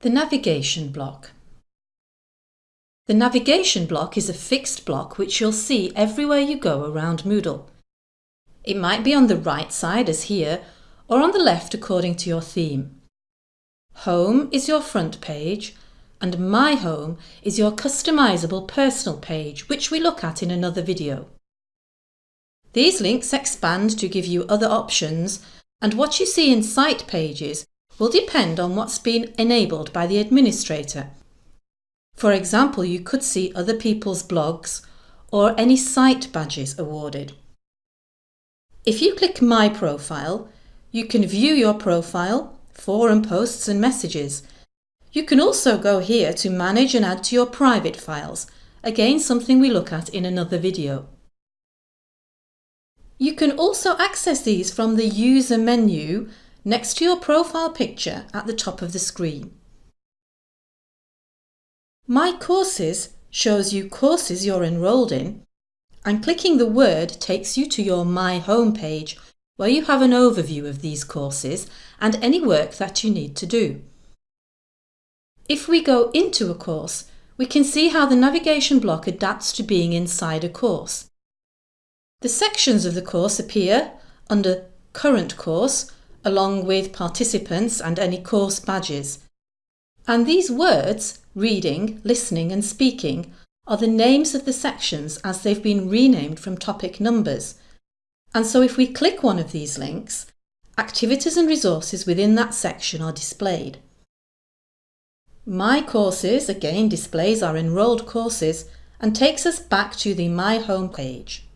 The navigation block. The navigation block is a fixed block which you'll see everywhere you go around Moodle. It might be on the right side as here or on the left according to your theme. Home is your front page and My Home is your customizable personal page which we look at in another video. These links expand to give you other options and what you see in site pages will depend on what's been enabled by the administrator. For example, you could see other people's blogs or any site badges awarded. If you click My Profile, you can view your profile, forum posts and messages. You can also go here to manage and add to your private files, again something we look at in another video. You can also access these from the User menu next to your profile picture at the top of the screen. My Courses shows you courses you're enrolled in and clicking the word takes you to your My Home page where you have an overview of these courses and any work that you need to do. If we go into a course, we can see how the navigation block adapts to being inside a course. The sections of the course appear under Current Course along with participants and any course badges. And these words, reading, listening and speaking, are the names of the sections as they've been renamed from topic numbers. And so if we click one of these links, activities and resources within that section are displayed. My Courses again displays our enrolled courses and takes us back to the My Home page.